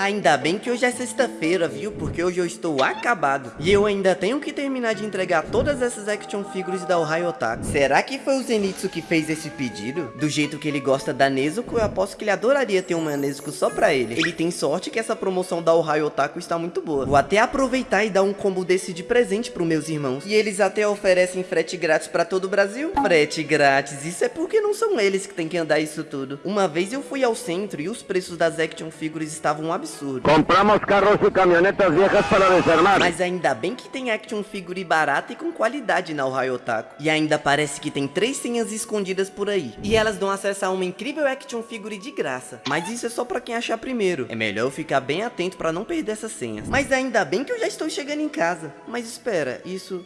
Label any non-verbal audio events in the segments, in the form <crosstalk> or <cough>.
Ainda bem que hoje é sexta-feira, viu? Porque hoje eu estou acabado. E eu ainda tenho que terminar de entregar todas essas action figures da Ohio Otaku. Será que foi o Zenitsu que fez esse pedido? Do jeito que ele gosta da Nezuko, eu aposto que ele adoraria ter uma Nezuko só pra ele. Ele tem sorte que essa promoção da Ohio Otaku está muito boa. Vou até aproveitar e dar um combo desse de presente pros meus irmãos. E eles até oferecem frete grátis pra todo o Brasil. Frete grátis, isso é porque não são eles que têm que andar isso tudo. Uma vez eu fui ao centro e os preços das action figures estavam absurdos absurdo. Compramos carros e caminhonetas viejas para desarmar. Mas ainda bem que tem action figure barata e com qualidade na Ohio Otaku. E ainda parece que tem três senhas escondidas por aí. E elas dão acesso a uma incrível action figure de graça. Mas isso é só pra quem achar primeiro. É melhor eu ficar bem atento pra não perder essas senhas. Mas ainda bem que eu já estou chegando em casa. Mas espera, isso...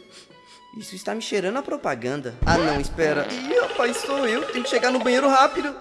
Isso está me cheirando a propaganda. Ah não, espera. Ih, rapaz, sou eu. Tenho que chegar no banheiro rápido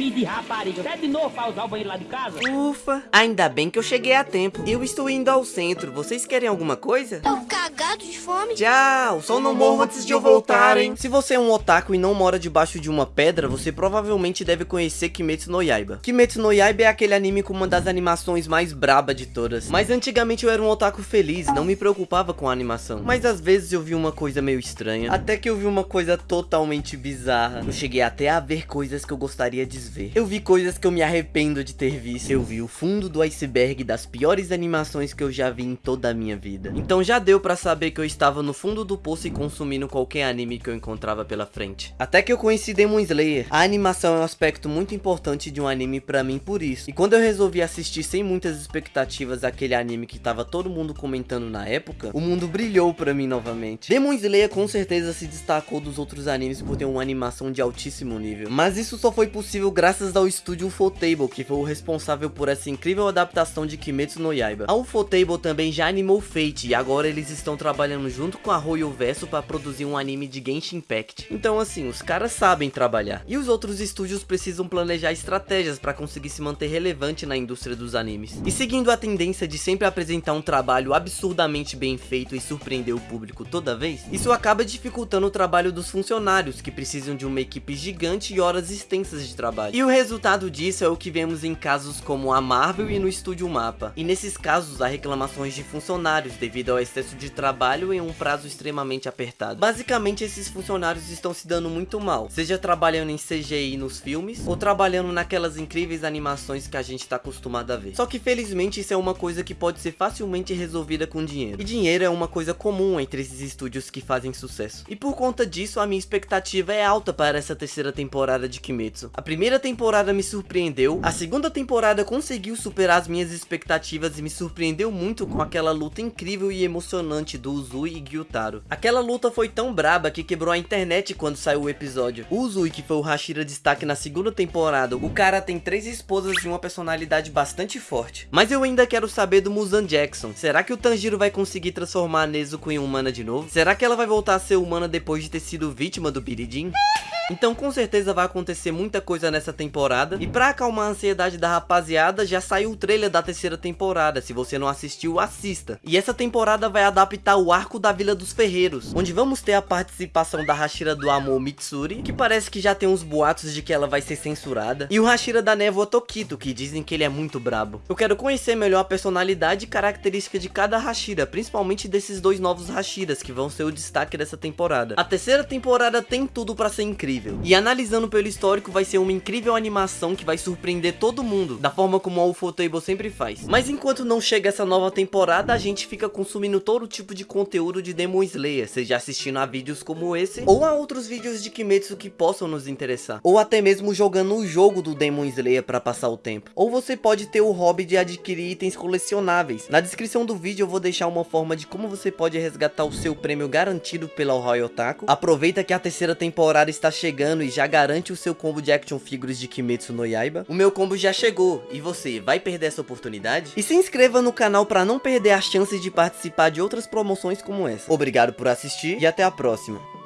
filho de rapariga. Pede de novo pra usar o banheiro lá de casa. Ufa, ainda bem que eu cheguei a tempo. Eu estou indo ao centro. Vocês querem alguma coisa? Tô cagado de fome. Tchau, só não morro antes de eu voltar, hein? Se você é um otaku e não mora debaixo de uma pedra, você provavelmente deve conhecer Kimetsu no Yaiba. Kimetsu no Yaiba é aquele anime com uma das animações mais braba de todas. Mas antigamente eu era um otaku feliz, não me preocupava com a animação. Mas às vezes eu vi uma coisa meio estranha. Até que eu vi uma coisa totalmente bizarra. Eu cheguei até a ver coisas que eu gostaria de ver. Eu vi coisas que eu me arrependo de ter visto. Eu vi o fundo do iceberg das piores animações que eu já vi em toda a minha vida. Então já deu pra saber que eu estava no fundo do poço e consumindo qualquer anime que eu encontrava pela frente. Até que eu conheci Demon Slayer. A animação é um aspecto muito importante de um anime pra mim por isso. E quando eu resolvi assistir sem muitas expectativas aquele anime que tava todo mundo comentando na época, o mundo brilhou pra mim novamente. Demon Slayer com certeza se destacou dos outros animes por ter uma animação de altíssimo nível. Mas isso só foi possível graças ao estúdio Ufotable, que foi o responsável por essa incrível adaptação de Kimetsu no Yaiba. A Ufotable também já animou Fate, e agora eles estão trabalhando junto com a Royal Verso para produzir um anime de Genshin Impact. Então assim, os caras sabem trabalhar. E os outros estúdios precisam planejar estratégias para conseguir se manter relevante na indústria dos animes. E seguindo a tendência de sempre apresentar um trabalho absurdamente bem feito e surpreender o público toda vez, isso acaba dificultando o trabalho dos funcionários, que precisam de uma equipe gigante e horas extensas de trabalho. E o resultado disso é o que vemos em casos como a Marvel e no Estúdio Mapa. E nesses casos há reclamações de funcionários devido ao excesso de trabalho em um prazo extremamente apertado. Basicamente esses funcionários estão se dando muito mal, seja trabalhando em CGI nos filmes ou trabalhando naquelas incríveis animações que a gente está acostumado a ver. Só que felizmente isso é uma coisa que pode ser facilmente resolvida com dinheiro. E dinheiro é uma coisa comum entre esses estúdios que fazem sucesso. E por conta disso a minha expectativa é alta para essa terceira temporada de Kimetsu. A primeira temporada temporada me surpreendeu, a segunda temporada conseguiu superar as minhas expectativas e me surpreendeu muito com aquela luta incrível e emocionante do Uzui e Gyutaro. Aquela luta foi tão braba que quebrou a internet quando saiu o episódio. O Uzui, que foi o Hashira destaque na segunda temporada, o cara tem três esposas e uma personalidade bastante forte. Mas eu ainda quero saber do Muzan Jackson. Será que o Tanjiro vai conseguir transformar a Nezuko em humana de novo? Será que ela vai voltar a ser humana depois de ter sido vítima do Biridin? <laughs> Então com certeza vai acontecer muita coisa nessa temporada. E pra acalmar a ansiedade da rapaziada, já saiu o trailer da terceira temporada. Se você não assistiu, assista. E essa temporada vai adaptar o arco da Vila dos Ferreiros, onde vamos ter a participação da Hashira do Amor Mitsuri, que parece que já tem uns boatos de que ela vai ser censurada. E o Hashira da Névoa Tokito, que dizem que ele é muito brabo. Eu quero conhecer melhor a personalidade e característica de cada Hashira, principalmente desses dois novos Hashiras, que vão ser o destaque dessa temporada. A terceira temporada tem tudo pra ser incrível incrível. E analisando pelo histórico, vai ser uma incrível animação que vai surpreender todo mundo, da forma como a Ufotable sempre faz. Mas enquanto não chega essa nova temporada, a gente fica consumindo todo tipo de conteúdo de Demon Slayer, seja assistindo a vídeos como esse, ou a outros vídeos de Kimetsu que possam nos interessar. Ou até mesmo jogando o jogo do Demon Slayer para passar o tempo. Ou você pode ter o hobby de adquirir itens colecionáveis. Na descrição do vídeo eu vou deixar uma forma de como você pode resgatar o seu prêmio garantido pela Royal Otaku. Aproveita que a terceira temporada está chegando chegando e já garante o seu combo de action figures de Kimetsu no Yaiba, o meu combo já chegou, e você vai perder essa oportunidade? E se inscreva no canal para não perder as chances de participar de outras promoções como essa. Obrigado por assistir e até a próxima.